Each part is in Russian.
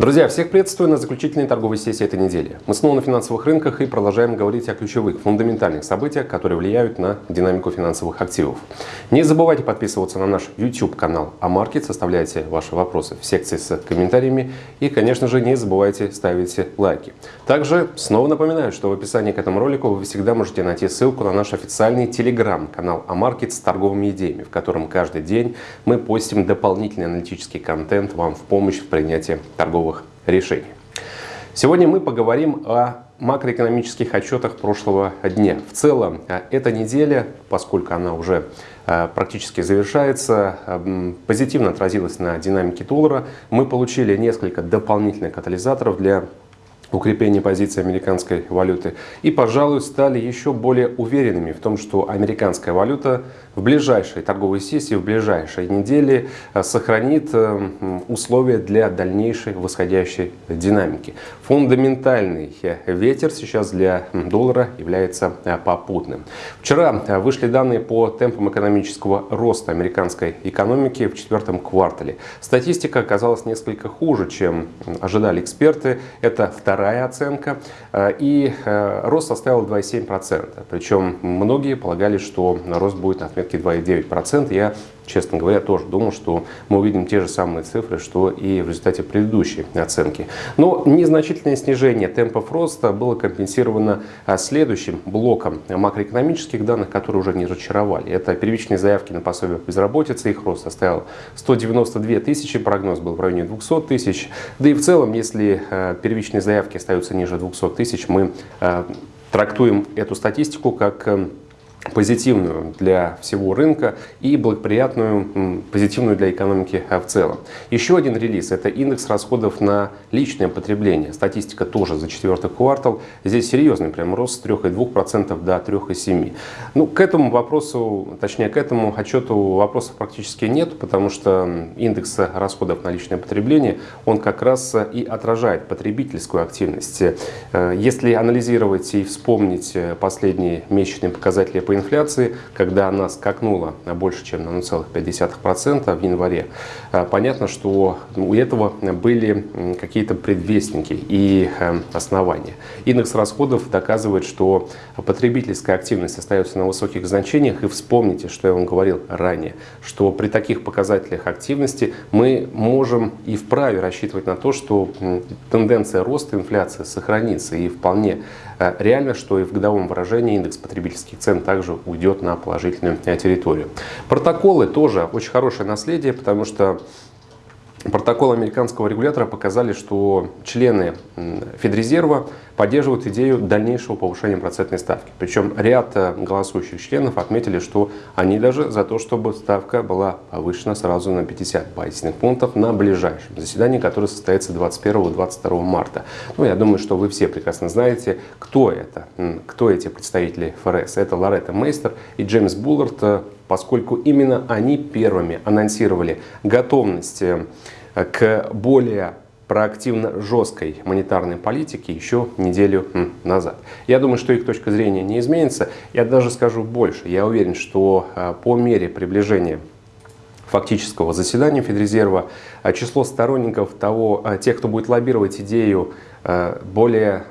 Друзья, всех приветствую на заключительной торговой сессии этой недели. Мы снова на финансовых рынках и продолжаем говорить о ключевых, фундаментальных событиях, которые влияют на динамику финансовых активов. Не забывайте подписываться на наш YouTube-канал Амаркет, составляйте ваши вопросы в секции с комментариями и, конечно же, не забывайте ставить лайки. Также снова напоминаю, что в описании к этому ролику вы всегда можете найти ссылку на наш официальный телеграм-канал Амаркет с торговыми идеями, в котором каждый день мы постим дополнительный аналитический контент вам в помощь в принятии торговых решений. Сегодня мы поговорим о макроэкономических отчетах прошлого дня. В целом, э, эта неделя, поскольку она уже э, практически завершается, э, позитивно отразилась на динамике доллара. Мы получили несколько дополнительных катализаторов для укрепление позиции американской валюты и, пожалуй, стали еще более уверенными в том, что американская валюта в ближайшей торговой сессии, в ближайшей неделе э, сохранит э, условия для дальнейшей восходящей динамики. Фундаментальный э, ветер сейчас для доллара является попутным. Вчера вышли данные по темпам экономического роста американской экономики в четвертом квартале. Статистика оказалась несколько хуже, чем ожидали эксперты. Это вторая вторая оценка. Э, и э, рост составил 2,7%. Причем многие полагали, что рост будет на отметке 2,9%. Я честно говоря, тоже думал, что мы увидим те же самые цифры, что и в результате предыдущей оценки. Но незначительное снижение темпов роста было компенсировано а, следующим блоком макроэкономических данных, которые уже не разочаровали. Это первичные заявки на пособие по безработице, их рост составил 192 тысячи, прогноз был в районе 200 тысяч. Да и в целом, если а, первичные заявки остаются ниже 200 тысяч, мы а, трактуем эту статистику как позитивную для всего рынка и благоприятную, позитивную для экономики в целом. Еще один релиз – это индекс расходов на личное потребление. Статистика тоже за четвертый квартал. Здесь серьезный прям рост с 3,2% до 3,7%. Ну, к этому вопросу, точнее к этому отчету вопросов практически нет, потому что индекс расходов на личное потребление, он как раз и отражает потребительскую активность. Э, если анализировать и вспомнить последние месячные показатели по инфляции, когда она скакнула больше, чем на 0,5% в январе, а, понятно, что у этого были какие-то предвестники и э, основания. Индекс расходов доказывает, что потребительская активность остается на высоких значениях. И вспомните, что я вам говорил ранее, что при таких показателях активности мы можем и вправе рассчитывать на то, что тенденция роста инфляции сохранится и вполне реально, что и в годовом выражении индекс потребительских цен также уйдет на положительную э, территорию. Протоколы тоже очень хорошее наследие, потому что Протоколы американского регулятора показали, что члены Федрезерва поддерживают идею дальнейшего повышения процентной ставки. Причем ряд э, голосующих членов отметили, что они даже за то, чтобы ставка была повышена сразу на 50 базисных пунктов на ближайшем заседании, которое состоится 21-22 марта. Ну, я думаю, что вы все прекрасно знаете, кто это, кто эти представители ФРС. Это Лоретта Мейстер и Джеймс Буллард, э, поскольку именно они первыми анонсировали готовность э, к более проактивно жесткой монетарной политике еще неделю назад. Я думаю, что их точка зрения не изменится. Я даже скажу больше. Я уверен, что э, по мере приближения фактического заседания Федрезерва э, число сторонников того, тех, кто будет лоббировать идею более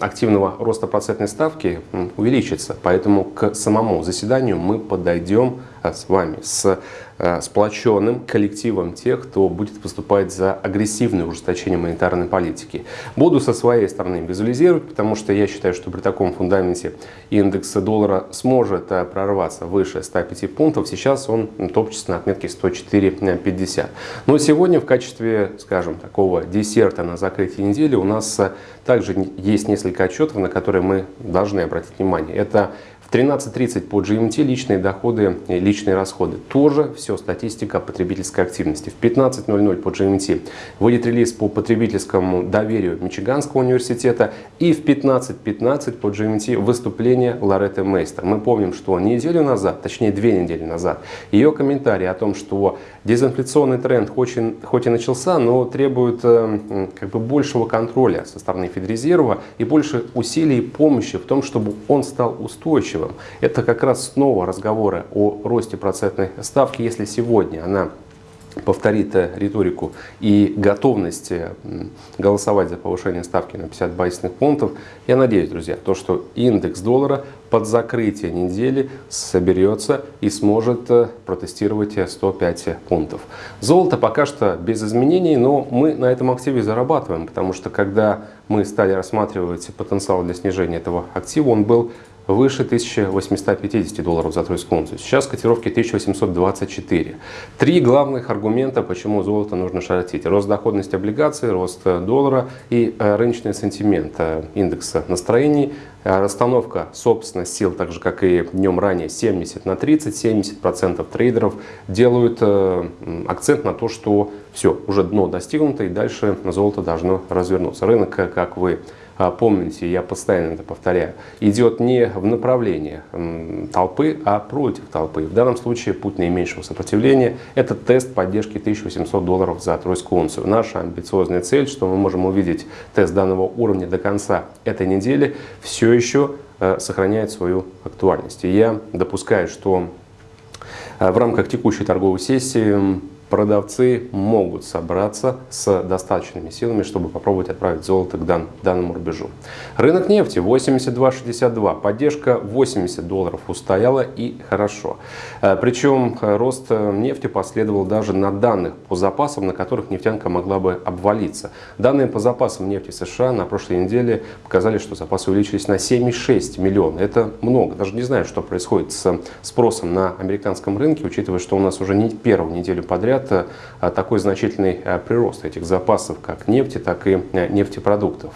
активного роста процентной ставки увеличится. Поэтому к самому заседанию мы подойдем с вами с Э, сплоченным коллективом тех, кто будет выступать за агрессивное ужесточение монетарной политики. Буду со своей стороны визуализировать, потому что я считаю, что при таком фундаменте индекс доллара сможет э, прорваться выше 105 пунктов. Сейчас он топчется на отметке 104.50. Но сегодня в качестве, скажем, такого десерта на закрытие недели у нас также есть несколько отчетов, на которые мы должны обратить внимание. Это в 13.30 по GMT личные доходы и личные расходы. Тоже все статистика потребительской активности. В 15.00 по GMT выйдет релиз по потребительскому доверию Мичиганского университета. И в 15.15 .15 по GMT выступление Лоретты Мейстер. Мы помним, что неделю назад, точнее две недели назад, ее комментарий о том, что дезинфляционный тренд хоть и, хоть и начался, но требует э, как бы большего контроля со стороны Федрезерва и больше усилий и помощи в том, чтобы он стал устойчивым устойчивым. Это как раз снова разговоры о росте процентной ставки. Если сегодня она повторит риторику и готовность голосовать за повышение ставки на 50 базисных пунктов, я надеюсь, друзья, то, что индекс доллара под закрытие недели соберется и сможет э, протестировать 105 пунктов. Золото пока что без изменений, но мы на этом активе зарабатываем, потому что когда мы стали рассматривать потенциал для снижения этого актива, он был выше 1850 долларов за тройскую унцию. Сейчас котировки 1824. Три главных аргумента, почему золото нужно шортить. Рост доходности облигаций, рост доллара и э, рыночный сентимент э, индекса настроений. Э, расстановка собственных сил, так же как и днем ранее, 70 на 30. 70% трейдеров делают акцент на то, что все, уже дно достигнуто и дальше золото должно развернуться. Рынок, как вы помните, я постоянно это повторяю, идет не в направлении толпы, а против толпы. В данном случае путь наименьшего сопротивления – это тест поддержки 1800 долларов за тройскую унцию. Наша амбициозная цель, что мы можем увидеть тест данного уровня до конца этой недели, все еще э, сохраняет свою актуальность. И я допускаю, что э, в рамках текущей торговой сессии продавцы могут собраться с достаточными силами, чтобы попробовать отправить золото к дан, данному рубежу. Рынок нефти 82.62, поддержка 80 долларов устояла и хорошо. Э, Причем э, рост э, нефти последовал даже на данных по запасам, на которых нефтянка могла бы обвалиться. Данные по запасам нефти США на прошлой неделе показали, что запасы увеличились на 7,6 миллиона. Это много. Даже не знаю, что происходит с спросом на американском рынке, учитывая, что у нас уже не первую неделю подряд говорят, э, такой значительный э, прирост этих запасов, как нефти, так и э, нефтепродуктов.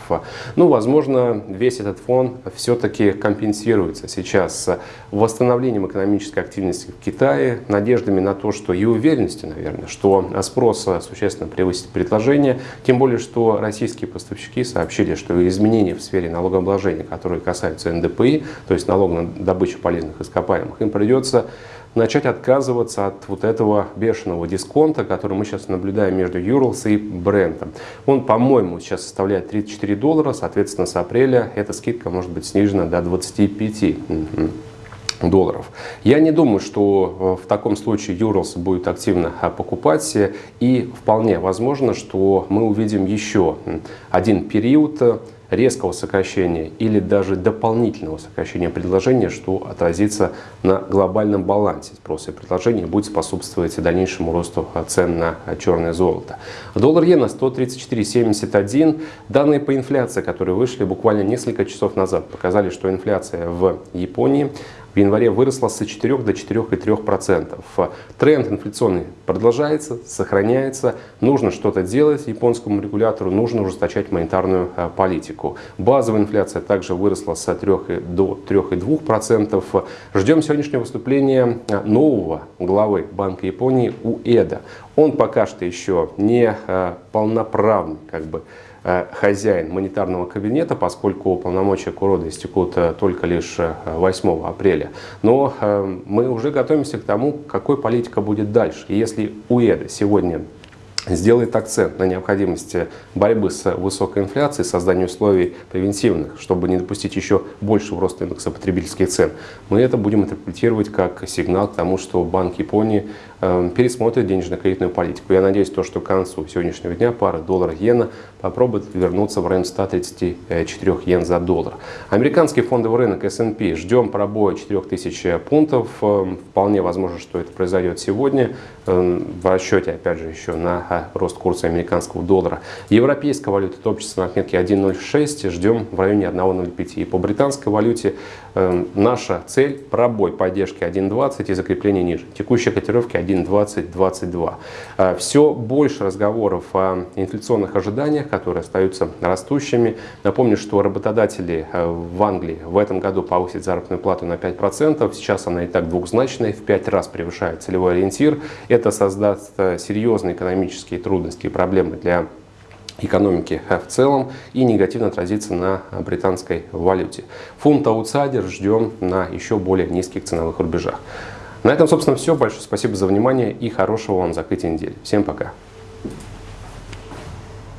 Ну, возможно, весь этот фон все-таки компенсируется сейчас восстановлением экономической активности в Китае, надеждами на то, что и уверенностью, наверное, что спрос существенно превысит предложение, тем более, что российские поставщики сообщили, что изменения в сфере налогообложения, которые касаются НДПИ, то есть налог на добычу полезных ископаемых, им придется начать отказываться от вот этого бешеного дисконта, который мы сейчас наблюдаем между Юрлс и Брентом. Он, по-моему, сейчас составляет 34 доллара, соответственно, с апреля эта скидка может быть снижена до 25 долларов. Я не думаю, что э, в таком случае Юрлс будет активно а, покупать, и вполне возможно, что мы увидим еще один период резкого сокращения или даже дополнительного сокращения предложения, что отразится на глобальном балансе спроса и предложения и будет способствовать дальнейшему росту цен на черное золото. Доллар иена 134.71. Данные по инфляции, которые вышли буквально несколько часов назад, показали, что инфляция в Японии в январе выросла с 4 до 4,3%. Тренд инфляционный продолжается, сохраняется. Нужно что-то делать японскому регулятору, нужно ужесточать монетарную э, политику. Базовая инфляция также выросла с 3 до 3,2%. Ждем сегодняшнего выступления э, нового главы Банка Японии Уэда. Он пока что еще не э, полноправный как бы, хозяин монетарного кабинета, поскольку полномочия Курода истекут э, только лишь 8 э, апреля. Но мы уже готовимся к тому, какой политика будет дальше. И если УЭДа сегодня сделает акцент на необходимости борьбы с высокой инфляцией, создания условий превентивных, чтобы не допустить еще большего роста индекса потребительских цен, мы это будем интерпретировать как сигнал к тому, что Банк Японии э, пересмотрит денежно-кредитную политику. Я надеюсь, то, что к концу сегодняшнего дня пара доллара-иена попробует вернуться в район 134 йен за доллар. Американский фондовый рынок S&P ждем пробоя 4000 пунктов. Э, вполне возможно, что это произойдет сегодня э, в расчете, опять же, еще на рост курса американского доллара. Европейская валюта топчется на отметке 1.06, ждем в районе 1.05. И по британской валюте наша цель пробой поддержки 1.20 и закрепление ниже. Текущие котировки 1.20-22. Э, все больше разговоров о инфляционных ожиданиях, которые остаются растущими. Напомню, что работодатели э, в Англии в этом году повысят заработную плату на 5%. Сейчас она и так двухзначная, в 5 раз превышает целевой ориентир. Это создаст э, экономический экономические трудности и проблемы для экономики в целом и негативно отразится на британской валюте. Фунт аутсайдер ждем на еще более низких ценовых рубежах. На этом, собственно, все. Большое спасибо за внимание и хорошего вам закрытия недели. Всем пока!